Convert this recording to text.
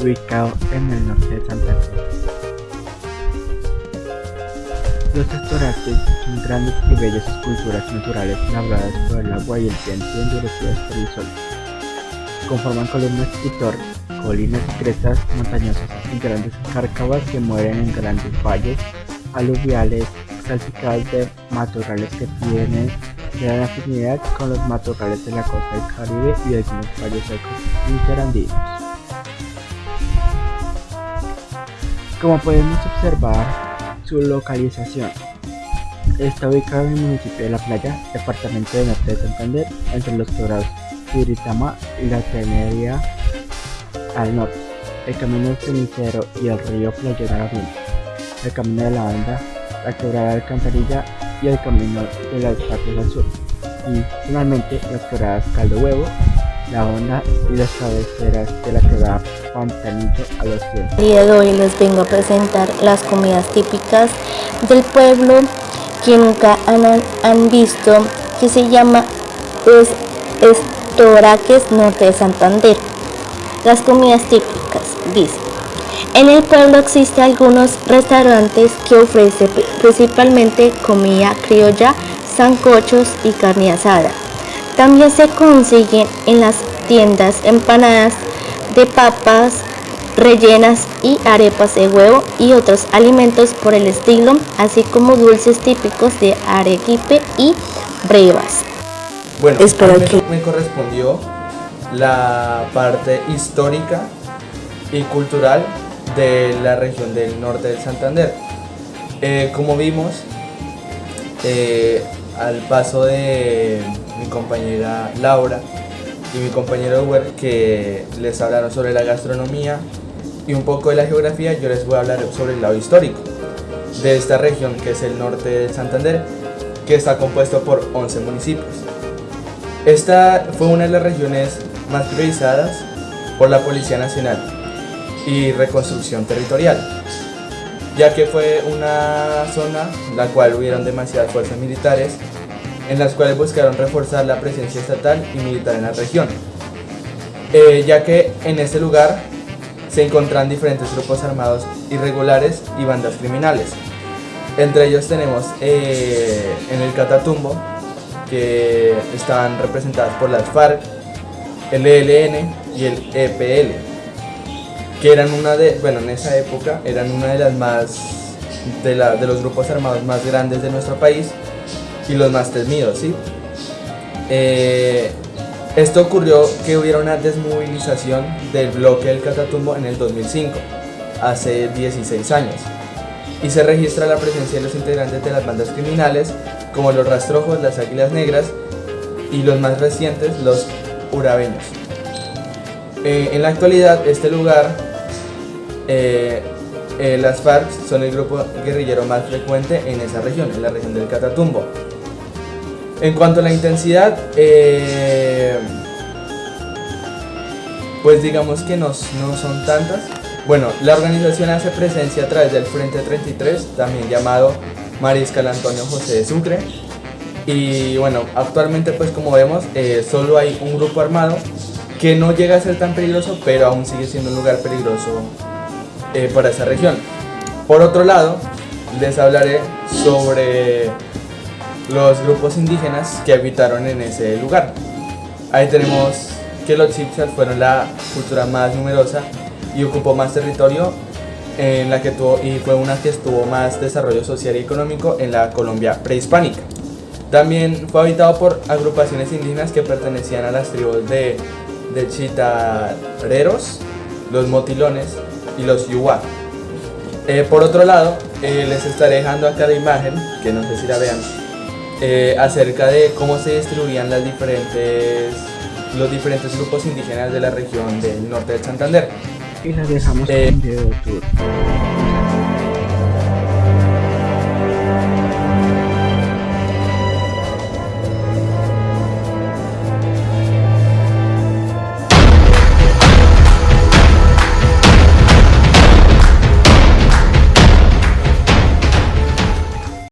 ubicado en el norte de Santander. Los estoraques son grandes y bellas esculturas naturales labradas por el agua y el viento y endurecidas por el sol. Conforman columnas y colinas y crestas montañosas y grandes cárcavas que mueren en grandes valles aluviales salpicados de matorrales que tienen gran afinidad con los matorrales de la costa del Caribe y algunos valles secos interandinos. Como podemos observar, su localización está ubicado en el municipio de La Playa, departamento de Norte de Santander, entre los quebrados Curitama y la Tenería al norte, el camino cenicero y el río Playón al el camino de la banda, la quebrada de Alcantarilla y el camino de las partes al sur, y finalmente las quebradas Caldo Huevo, la onda y las cabeceras de la quebrada Pantanillo a los cielos. El día de hoy les vengo a presentar las comidas típicas del pueblo que nunca han, visto, que se llama es, Estoraques Norte de Santander. Las comidas típicas, dice. En el pueblo existen algunos restaurantes que ofrecen principalmente comida criolla, sancochos y carne asada. También se consiguen en las tiendas empanadas de papas rellenas y arepas de huevo y otros alimentos por el estilo, así como dulces típicos de Arequipe y brevas. Bueno, Espero que me correspondió la parte histórica y cultural de la región del norte del Santander. Eh, como vimos, eh, al paso de mi compañera Laura, y mi compañero Uber que les hablaron sobre la gastronomía y un poco de la geografía, yo les voy a hablar sobre el lado histórico de esta región que es el norte de Santander, que está compuesto por 11 municipios. Esta fue una de las regiones más priorizadas por la Policía Nacional y Reconstrucción Territorial, ya que fue una zona en la cual hubieron demasiadas fuerzas militares en las cuales buscaron reforzar la presencia estatal y militar en la región, eh, ya que en este lugar se encuentran diferentes grupos armados irregulares y bandas criminales. Entre ellos tenemos eh, en el Catatumbo, que están representadas por las FARC, el ELN y el EPL, que eran una de, bueno, en esa época eran una de las más, de, de los grupos armados más grandes de nuestro país y los más temidos, ¿sí? Eh, esto ocurrió que hubiera una desmovilización del bloque del Catatumbo en el 2005, hace 16 años, y se registra la presencia de los integrantes de las bandas criminales como los rastrojos, las águilas negras y los más recientes, los urabeños. Eh, en la actualidad, este lugar, eh, las FARC son el grupo guerrillero más frecuente en esa región, en la región del Catatumbo. En cuanto a la intensidad, eh, pues digamos que no, no son tantas. Bueno, la organización hace presencia a través del Frente 33, también llamado Mariscal Antonio José de Sucre. Y bueno, actualmente pues como vemos, eh, solo hay un grupo armado que no llega a ser tan peligroso, pero aún sigue siendo un lugar peligroso eh, para esa región. Por otro lado, les hablaré sobre los grupos indígenas que habitaron en ese lugar. Ahí tenemos que los chipchas fueron la cultura más numerosa y ocupó más territorio en la que tuvo, y fue una que tuvo más desarrollo social y económico en la Colombia prehispánica. También fue habitado por agrupaciones indígenas que pertenecían a las tribus de, de chitareros, los motilones y los yuwa. Eh, por otro lado, eh, les estaré dejando acá la imagen, que no sé si la vean, eh, acerca de cómo se distribuían las diferentes, los diferentes grupos indígenas de la región del norte de Santander. Y les dejamos eh, un video tour.